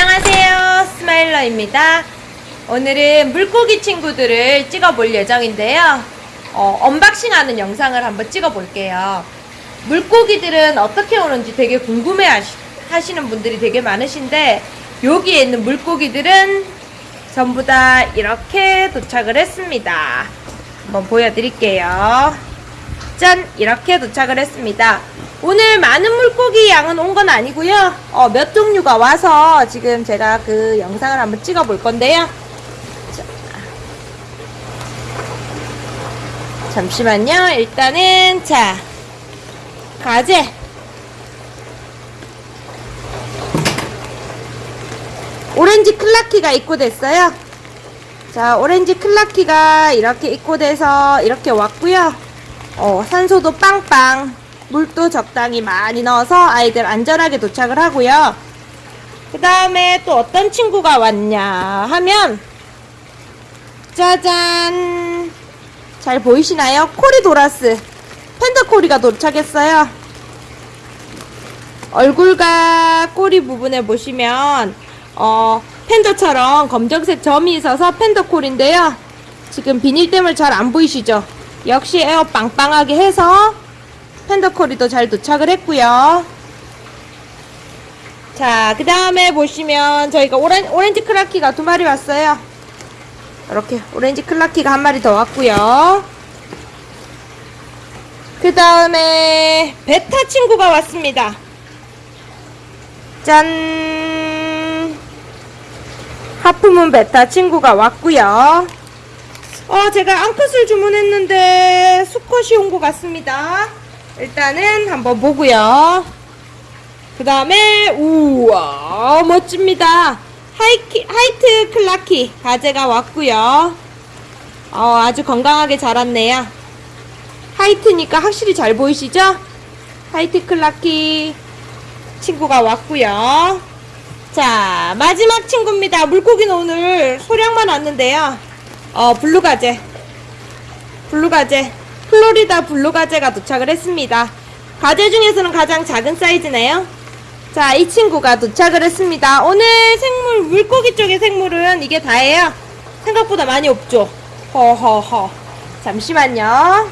안녕하세요. 스마일러입니다. 오늘은 물고기 친구들을 찍어 볼 예정인데요. 어, unboxing 하는 영상을 한번 찍어 볼게요. 물고기들은 어떻게 오는지 되게 궁금해 하시, 하시는 분들이 되게 많으신데 여기에 있는 물고기들은 전부 다 이렇게 도착을 했습니다. 한번 보여드릴게요. 짠! 이렇게 도착을 했습니다. 오늘 많은 물고기 양은 온 건 아니고요. 어, 몇 종류가 와서 지금 제가 그 영상을 한번 찍어 볼 건데요. 자. 잠시만요. 일단은 자 가재 오렌지 클라키가 입고됐어요. 자 오렌지 클라키가 이렇게 입고돼서 이렇게 왔고요. 어, 산소도 빵빵, 물도 적당히 많이 넣어서 아이들 안전하게 도착을 하고요. 그 다음에 또 어떤 친구가 왔냐 하면, 짜잔! 잘 보이시나요? 코리도라스. 펜더코리가 도착했어요. 얼굴과 꼬리 부분에 보시면, 어, 팬더처럼 검정색 점이 있어서 팬더콜인데요. 지금 비닐 때문에 잘 안 보이시죠? 역시 에어 빵빵하게 해서 팬더코리도 잘 도착을 했고요. 자, 그 다음에 보시면 저희가 오렌, 오렌지 클라키가 두 마리 왔어요. 이렇게 오렌지 클라키가 한 마리 더 왔고요. 그 다음에 베타 친구가 왔습니다. 짠! half moon 베타 친구가 왔고요. 어, 제가 암컷을 주문했는데 수컷이 온 것 같습니다. 일단은 한번 보고요. 그 다음에 우와 멋집니다. 화이키, 화이트 클라키 가재가 왔고요. 어, 아주 건강하게 자랐네요. 화이트니까 확실히 잘 보이시죠? 화이트 클라키 친구가 왔고요. 자 마지막 친구입니다. 물고기는 오늘 소량만 왔는데요. 어, 블루가제. 블루가제. 플로리다 블루가제가 도착을 했습니다. 가제 중에서는 가장 작은 사이즈네요. 자, 이 친구가 도착을 했습니다. 오늘 생물, 물고기 쪽의 생물은 이게 다예요. 생각보다 많이 없죠? 허허허. 잠시만요.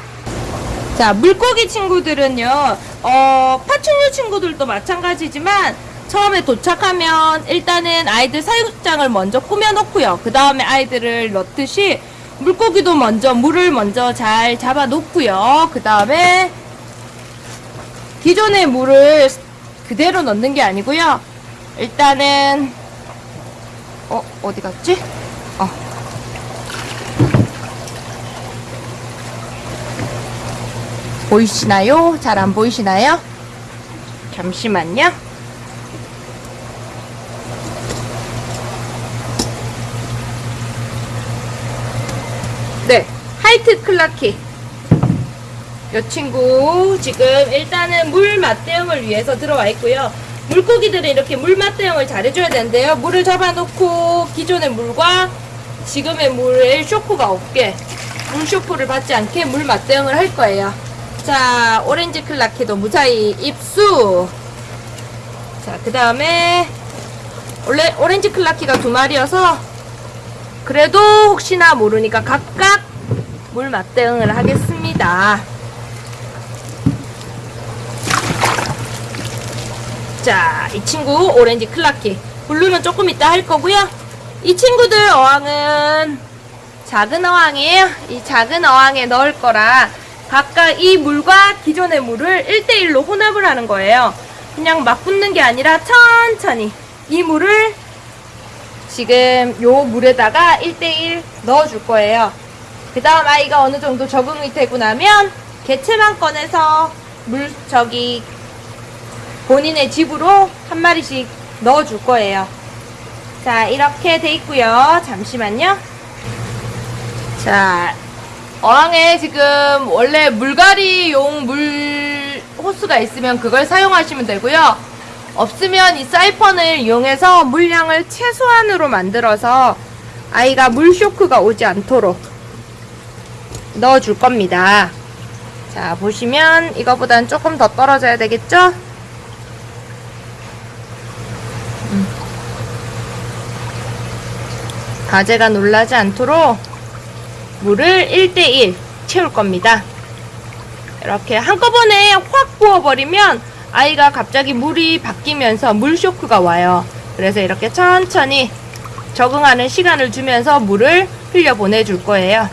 자, 물고기 친구들은요, 어, 파충류 친구들도 마찬가지지만, 처음에 도착하면 일단은 아이들 사육장을 먼저 꾸며놓고요. 그 다음에 아이들을 넣듯이 물고기도 먼저 물을 먼저 잘 잡아 놓고요. 그 다음에 기존의 물을 그대로 넣는 게 아니고요. 일단은 어 어디 갔지? 어. 보이시나요? 잘 안 보이시나요? 잠시만요. 네, 하이트 클라키. 이 친구 지금 일단은 물 맛대응을 위해서 들어와 있고요. 물고기들은 이렇게 물 맛대응을 잘 해줘야 되는데요. 물을 잡아놓고 기존의 물과 지금의 물에 쇼크가 없게 물 쇼크를 받지 않게 물맞댐을 할 거예요. 자, 오렌지 클라키도 무사히 입수. 자, 그 다음에 원래 오렌지 클라키가 두 마리여서 그래도 혹시나 모르니까 각각 물맞댐을 하겠습니다. 자, 이 친구 오렌지 클라키. 블루는 조금 이따 할 거고요. 이 친구들 어항은 작은 어항이에요. 이 작은 어항에 넣을 거라 각각 이 물과 기존의 물을 1대1로 혼합을 하는 거예요. 그냥 막 붓는 게 아니라 천천히 이 물을 지금 요 물에다가 1대1 넣어줄 거예요. 그 다음 아이가 어느 정도 적응이 되고 나면 개체만 꺼내서 물, 저기, 본인의 집으로 한 마리씩 넣어 줄 거예요. 자, 이렇게 돼 있고요. 잠시만요. 자, 어항에 지금 원래 물갈이용 물 호스가 있으면 그걸 사용하시면 되고요. 없으면 이 사이펀을 이용해서 물량을 최소한으로 만들어서 아이가 물 쇼크가 오지 않도록 넣어줄 겁니다. 자, 보시면 이거보단 조금 더 떨어져야 되겠죠? 음. 가재가 놀라지 않도록 물을 1대1 채울 겁니다. 이렇게 한꺼번에 확 부어버리면 아이가 갑자기 물이 바뀌면서 물 쇼크가 와요. 그래서 이렇게 천천히 적응하는 시간을 주면서 물을 흘려 보내줄 거예요.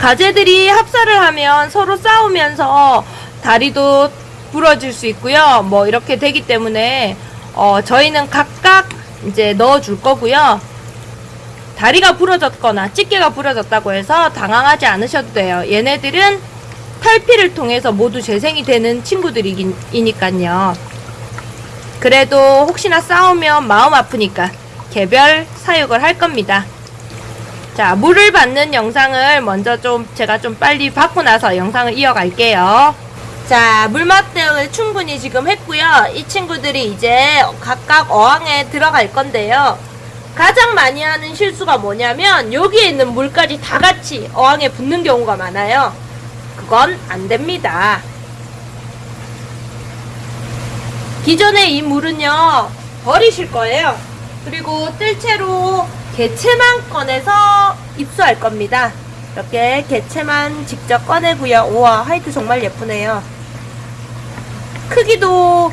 가재들이 합사를 하면 서로 싸우면서 다리도 부러질 수 있고요. 뭐 이렇게 되기 때문에 어, 저희는 각각 이제 넣어줄 거고요. 다리가 부러졌거나 집게가 부러졌다고 해서 당황하지 않으셔도 돼요. 얘네들은 탈피를 통해서 모두 재생이 되는 친구들이니까요. 그래도 혹시나 싸우면 마음 아프니까 개별 사육을 할 겁니다. 자, 물을 받는 영상을 먼저 좀 제가 좀 빨리 받고 나서 영상을 이어갈게요. 자, 물맛 대응을 충분히 지금 했고요. 이 친구들이 이제 각각 어항에 들어갈 건데요. 가장 많이 하는 실수가 뭐냐면 여기에 있는 물까지 다 같이 어항에 붙는 경우가 많아요. 그건 안 됩니다. 기존에 이 물은요 버리실 거예요. 그리고 뜰채로 개체만 꺼내서 입수할 겁니다. 이렇게 개체만 직접 꺼내고요. 우와 화이트 정말 예쁘네요. 크기도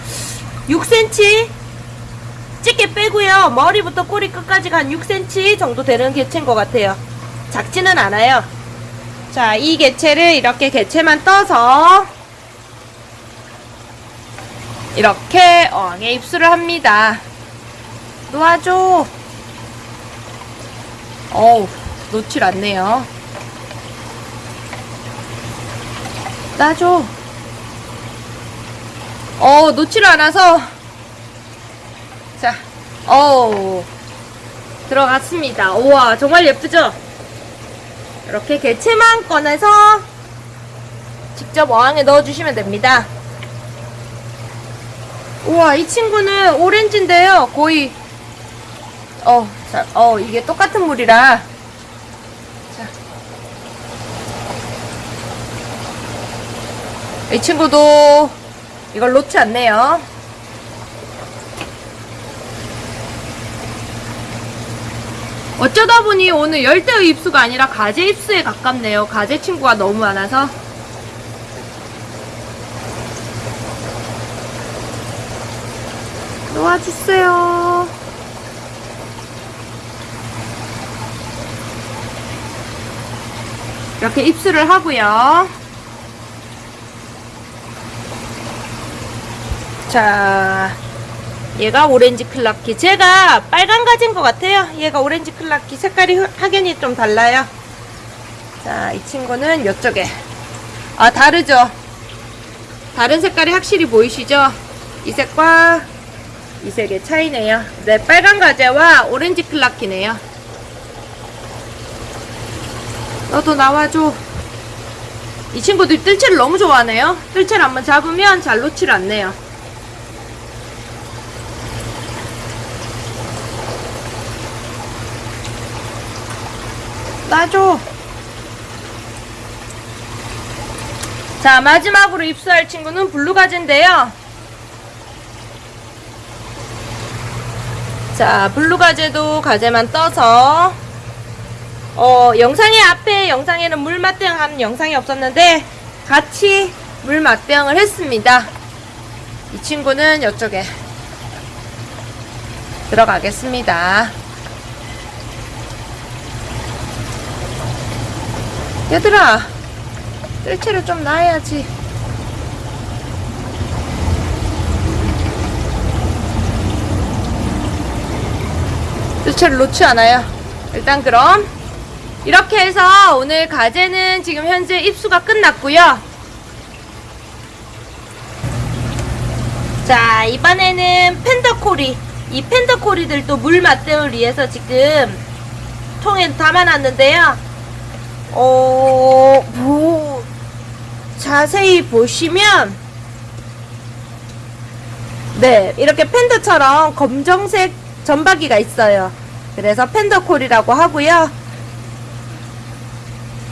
6cm 집게 빼고요. 머리부터 꼬리 끝까지 한 6cm 정도 되는 개체인 것 같아요. 작지는 않아요. 자, 이 개체를 이렇게 개체만 떠서 이렇게 어항에 입수를 합니다. 놓아줘. 어우, 놓질 않네요. 놔줘. 어, 놓질 않아서. 자, 어우, 들어갔습니다. 우와, 정말 예쁘죠? 이렇게 개체만 꺼내서 직접 어항에 넣어주시면 됩니다. 우와, 이 친구는 오렌지인데요. 거의, 어, 자, 어, 이게 똑같은 물이라. 자. 이 친구도 이걸 놓지 않네요. 어쩌다 보니 오늘 열대의 입수가 아니라 가재 입수에 가깝네요. 가재 친구가 너무 많아서. 놓아주세요. 이렇게 입수를 하고요. 자, 얘가 오렌지 클라키. 제가 빨간 가지인 것 같아요. 얘가 오렌지 클라키. 색깔이 흐- 확연히 좀 달라요. 자, 이 친구는 이쪽에. 아, 다르죠? 다른 색깔이 확실히 보이시죠? 이 색과 이 색의 차이네요. 네, 빨간 가재와 오렌지 클라키네요. 너도 나와줘. 이 친구들 뜰채를 너무 좋아하네요. 뜰채를 한번 잡으면 잘 놓질 않네요. 놔줘. 자, 마지막으로 입수할 친구는 블루가지인데요. 자, 블루가지도 가재만 떠서 어, 영상의 앞에 영상에는 물 맛대응 하는 영상이 없었는데 같이 물 맛대응을 했습니다. 이 친구는 이쪽에 들어가겠습니다. 얘들아, 뜰채를 좀 놔야지. 뜰채를 놓지 않아요. 일단 그럼 이렇게 해서 오늘 가재는 지금 현재 입수가 끝났고요. 자, 이번에는 펜더코리. 이 펜더코리들도 물 맛대을 위해서 지금 통에 담아놨는데요. 어, 뭐, 자세히 보시면, 네, 이렇게 팬더처럼 검정색 점박이가 있어요. 그래서 팬더콜이라고 하고요.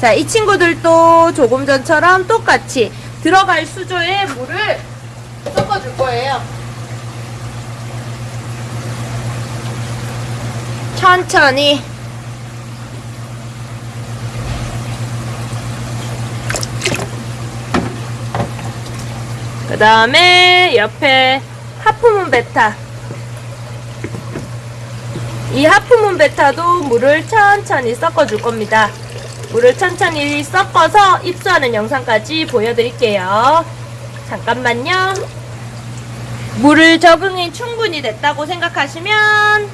자, 이 친구들도 조금 전처럼 똑같이 들어갈 수조에 물을 섞어줄 거예요. 천천히. 그 다음에 옆에 하프문 베타. 이 하프문 베타도 물을 천천히 섞어줄 겁니다. 물을 천천히 섞어서 입수하는 영상까지 보여드릴게요. 잠깐만요. 물을 적응이 충분히 됐다고 생각하시면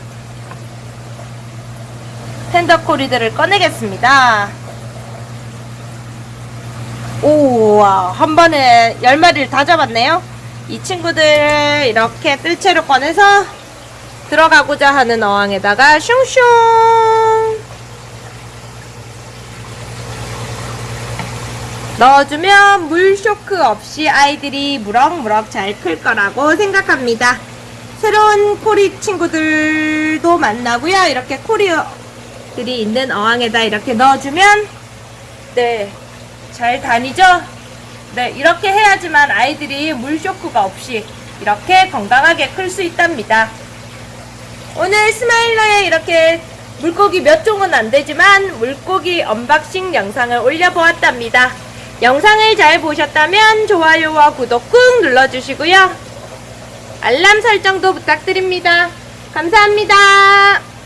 텐더코리들을 꺼내겠습니다. 오와 한 번에 열 마리를 다 잡았네요. 이 친구들 이렇게 뜰채로 꺼내서 들어가고자 하는 어항에다가 슝슝 넣어주면 물 쇼크 없이 아이들이 무럭무럭 잘 클 거라고 생각합니다. 새로운 코리 친구들도 만나고요. 이렇게 코리들이 있는 어항에다 이렇게 넣어주면 네, 잘 다니죠? 네, 이렇게 해야지만 아이들이 물 쇼크가 없이 이렇게 건강하게 클 수 있답니다. 오늘 스마일러에 이렇게 물고기 몇 종은 안 되지만 물고기 unboxing 영상을 올려보았답니다. 영상을 잘 보셨다면 좋아요와 구독 꾹 눌러주시고요. 알람 설정도 부탁드립니다. 감사합니다.